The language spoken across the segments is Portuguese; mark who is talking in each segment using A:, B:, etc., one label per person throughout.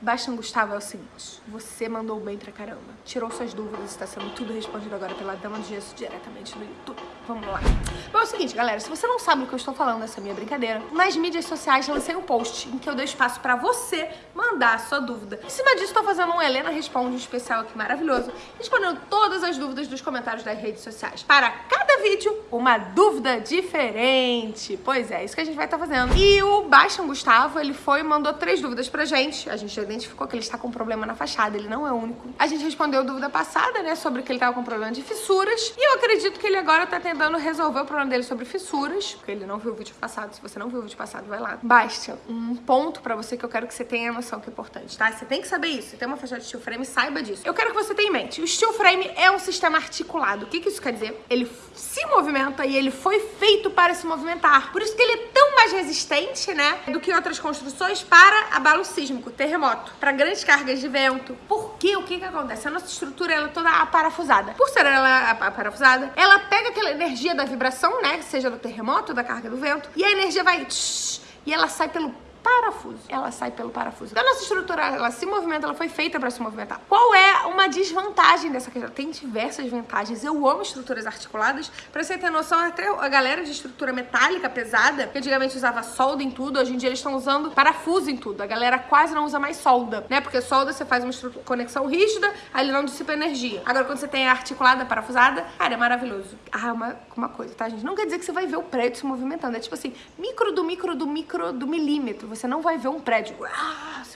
A: Bastian Gustavo é o seguinte, você mandou bem pra caramba, tirou suas dúvidas, está sendo tudo respondido agora pela Dama do Gesso diretamente no YouTube. Vamos lá. Bom, é o seguinte, galera, se você não sabe o que eu estou falando dessa minha brincadeira, nas mídias sociais lancei um post em que eu dei espaço pra você mandar a sua dúvida. Em cima disso, estou fazendo um Helena Responde especial aqui maravilhoso, respondendo todas as dúvidas dos comentários das redes sociais. Para cada vídeo, uma dúvida diferente. Pois é, isso que a gente vai estar tá fazendo. E o Bastian Gustavo, ele foi e mandou três dúvidas pra gente. A gente identificou que ele está com problema na fachada, ele não é único. A gente respondeu dúvida passada, né, sobre que ele estava com problema de fissuras, e eu acredito que ele agora está tentando resolver o problema dele sobre fissuras, porque ele não viu o vídeo passado. Se você não viu o vídeo passado, vai lá. Bastian, um ponto pra você que eu quero que você tenha noção que é importante, tá? Você tem que saber isso. Você tem uma fachada de steel frame, saiba disso. Eu quero que você tenha em mente, o steel frame é um sistema articulado. O que, que isso quer dizer? Ele se movimenta e ele foi feito para se movimentar. Por isso que ele é tão mais resistente, né, do que outras construções para abalo sísmico, terremoto, para grandes cargas de vento. Por quê? O que que acontece? A nossa estrutura ela é toda aparafusada. Por ser ela aparafusada, ela pega aquela energia da vibração, né, seja do terremoto, da carga do vento, e a energia vai tsh, e ela sai pelo parafuso. Ela sai pelo parafuso. Então, a nossa estrutura, ela se movimenta, ela foi feita para se movimentar. Qual é uma desvantagem dessa questão? Tem diversas vantagens. Eu amo estruturas articuladas. Pra você ter noção, até a galera de estrutura metálica pesada, que antigamente usava solda em tudo, hoje em dia eles estão usando parafuso em tudo. A galera quase não usa mais solda, né? Porque solda você faz uma conexão rígida, aí ele não dissipa energia. Agora, quando você tem a articulada, parafusada, cara, é maravilhoso. Ah, uma, uma coisa, tá, gente? Não quer dizer que você vai ver o prédio se movimentando. É tipo assim, micro do micro do micro do milímetro você não vai ver um prédio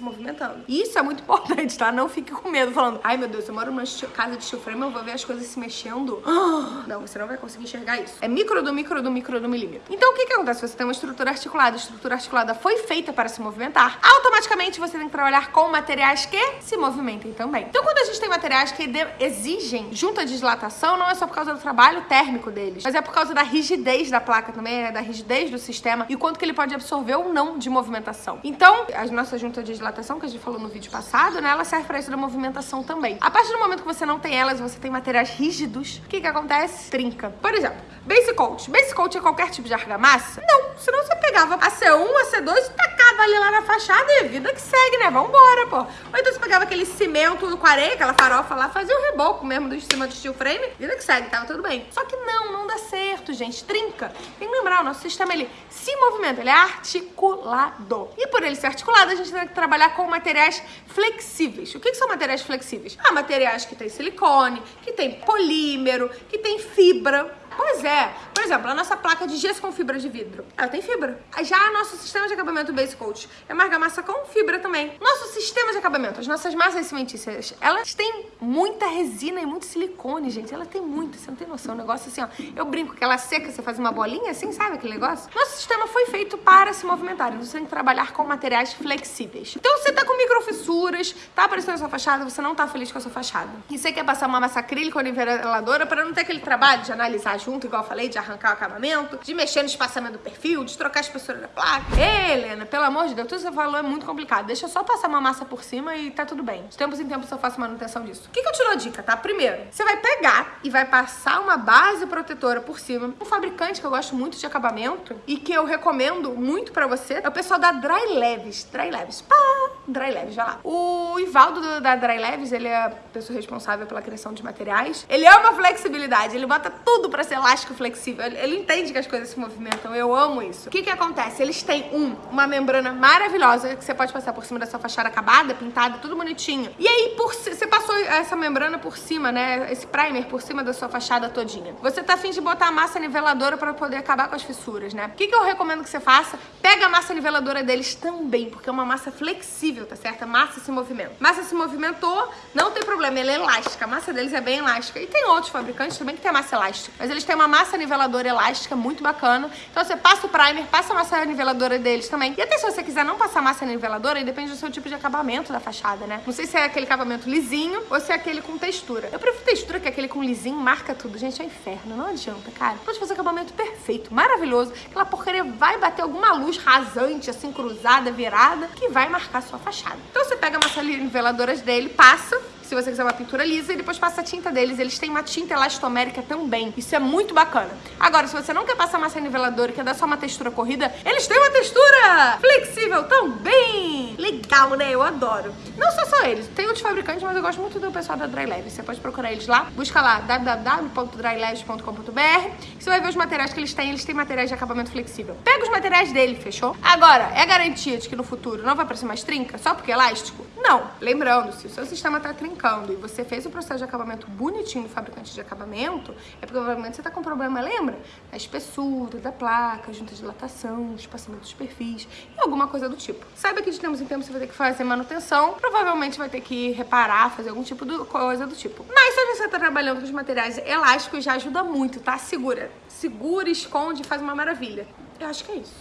A: se movimentando. Isso é muito importante, tá? Não fique com medo falando, ai meu Deus, eu moro numa casa de steel frame, eu vou ver as coisas se mexendo. Não, você não vai conseguir enxergar isso. É micro do micro do micro do milímetro. Então o que que acontece? Você tem uma estrutura articulada, a estrutura articulada foi feita para se movimentar, automaticamente você tem que trabalhar com materiais que se movimentem também. Então quando a gente tem materiais que exigem junta de dilatação, não é só por causa do trabalho térmico deles, mas é por causa da rigidez da placa também, é da rigidez do sistema e quanto que ele pode absorver ou não de movimentação. Então, as nossas juntas de dilatação, que a gente falou no vídeo passado, né, ela serve para isso da movimentação também. A partir do momento que você não tem elas, você tem materiais rígidos, o que que acontece? Trinca. Por exemplo, base coat. Base coat é qualquer tipo de argamassa? Não, senão você pegava a C1, a C2 e tacava ali lá na fachada e vida que segue, né? Vambora, pô. Ou então você pegava aquele cimento com areia, aquela farofa lá, fazia o reboco mesmo do cima do steel frame, vida que segue, tava tudo bem. Só que não, não dá certo, gente. Trinca. Tem que lembrar, o nosso sistema, ele se movimenta, ele é articulado. E por ele ser articulado, a gente tem que trabalhar com materiais flexíveis. O que, que são materiais flexíveis? Ah, materiais que tem silicone, que tem polímero, que tem fibra. Pois é. Por exemplo, a nossa placa de gesso com fibra de vidro, ela tem fibra. Já nosso sistema de acabamento Base Coat é uma argamassa com fibra também. Nosso sistema de acabamento, as nossas massas cimentícias, elas têm muita resina e muito silicone, gente. Ela tem muito, você não tem noção. O negócio assim, ó. Eu brinco que ela seca, você faz uma bolinha assim, sabe aquele negócio? Nosso sistema foi feito para se movimentar. Você tem que trabalhar com materiais flexíveis. Então você tá com microfissuras, tá aparecendo a sua fachada, você não tá feliz com a sua fachada. E você quer passar uma massa acrílica ou niveladora para não ter aquele trabalho de analisar junto, igual eu falei, de arrancar o acabamento, de mexer no espaçamento do perfil, de trocar a espessura da placa. Ei, Helena, pelo amor de Deus, tudo que você falou é muito complicado. Deixa eu só passar uma massa por cima e tá tudo bem. De tempos em tempos eu faço manutenção disso. O que, que eu te dou dica, tá? Primeiro, você vai pegar e vai passar uma base protetora por cima. Um fabricante que eu gosto muito de acabamento e que eu recomendo muito pra você é o pessoal da Dry Leves. Dry Leves. Pá! Dry Leves, vai lá. O Ivaldo do, da Dry Leves, ele é a pessoa responsável pela criação de materiais. Ele ama flexibilidade, ele bota tudo pra ser elástico flexível. Ele, ele entende que as coisas se movimentam, eu amo isso. O que que acontece? Eles têm, um, uma membrana maravilhosa que você pode passar por cima da sua fachada acabada, pintada, tudo bonitinho. E aí, por, você passou essa membrana por cima, né, esse primer por cima da sua fachada todinha. Você tá afim de botar a massa niveladora pra poder acabar com as fissuras, né? O que que eu recomendo que você faça? Pega a massa niveladora deles também, porque é uma massa flexível, tá certo? A massa se movimenta. Massa se movimentou, não tem problema, ela é elástica. A massa deles é bem elástica. E tem outros fabricantes também que tem massa elástica. Mas eles têm uma massa niveladora elástica muito bacana. Então você passa o primer, passa a massa niveladora deles também. E até se você quiser não passar massa niveladora, depende do seu tipo de acabamento da fachada, né? Não sei se é aquele acabamento lisinho ou se é aquele com textura. Eu prefiro textura, que aquele com lisinho marca tudo. Gente, é um inferno, não adianta, cara. Pode fazer acabamento perfeito, maravilhoso. Aquela porcaria vai bater alguma luz rasante, assim, cruzada, virada, que vai marcar sua fachada. Então você pega a massa niveladora dele, passa se você quiser uma pintura lisa, e depois passa a tinta deles. Eles têm uma tinta elastomérica também. Isso é muito bacana. Agora, se você não quer passar massa niveladora e quer dar só uma textura corrida, eles têm uma textura flexível também. Legal, né? Eu adoro. Não só só eles, tem outros fabricantes, mas eu gosto muito do pessoal da Dry Leve. Você pode procurar eles lá, busca lá www.dryleves.com.br você vai ver os materiais que eles têm, eles têm materiais de acabamento flexível. Pega os materiais dele, fechou? Agora, é garantia de que no futuro não vai aparecer mais trinca só porque é elástico? Não. Lembrando, se o seu sistema tá trincando e você fez o processo de acabamento bonitinho do fabricante de acabamento, é porque provavelmente você tá com problema, lembra? Na espessura da placa, junta de dilatação, espaçamento dos perfis e alguma coisa do tipo. Saiba que de tempos em tempos você vai ter que fazer manutenção, provavelmente vai ter que reparar, fazer algum tipo de coisa do tipo. Mas se você tá trabalhando com os materiais elásticos, já ajuda muito, tá? Segura. Segura, esconde, faz uma maravilha. Eu acho que é isso.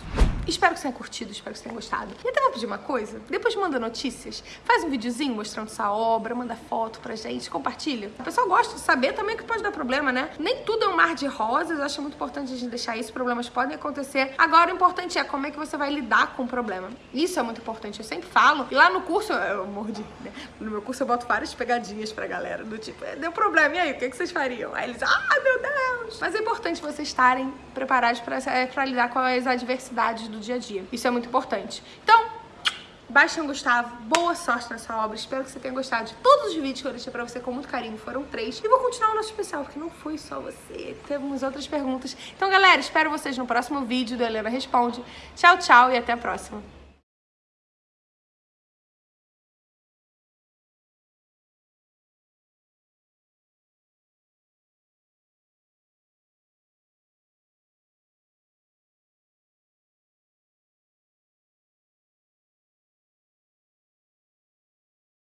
A: Espero que você tenha curtido, espero que você tenha gostado. E até vou pedir uma coisa, depois manda notícias, faz um videozinho mostrando sua obra, manda foto pra gente, compartilha. O pessoal gosta de saber também que pode dar problema, né? Nem tudo é um mar de rosas, eu acho muito importante a gente deixar isso, problemas podem acontecer. Agora o importante é como é que você vai lidar com o problema. Isso é muito importante, eu sempre falo. E lá no curso, eu mordi, né? No meu curso eu boto várias pegadinhas pra galera, do tipo, é, deu problema, e aí, o que, que vocês fariam? Aí eles, ah, meu Deus! Mas é importante vocês estarem preparados pra, pra lidar com as adversidades do dia a dia. Isso é muito importante. Então, Bastian Gustavo, boa sorte nessa obra. Espero que você tenha gostado de todos os vídeos que eu deixei pra você com muito carinho. Foram três. E vou continuar o nosso especial, porque não foi só você. Temos outras perguntas. Então, galera, espero vocês no próximo vídeo do Helena Responde. Tchau, tchau e até a próxima.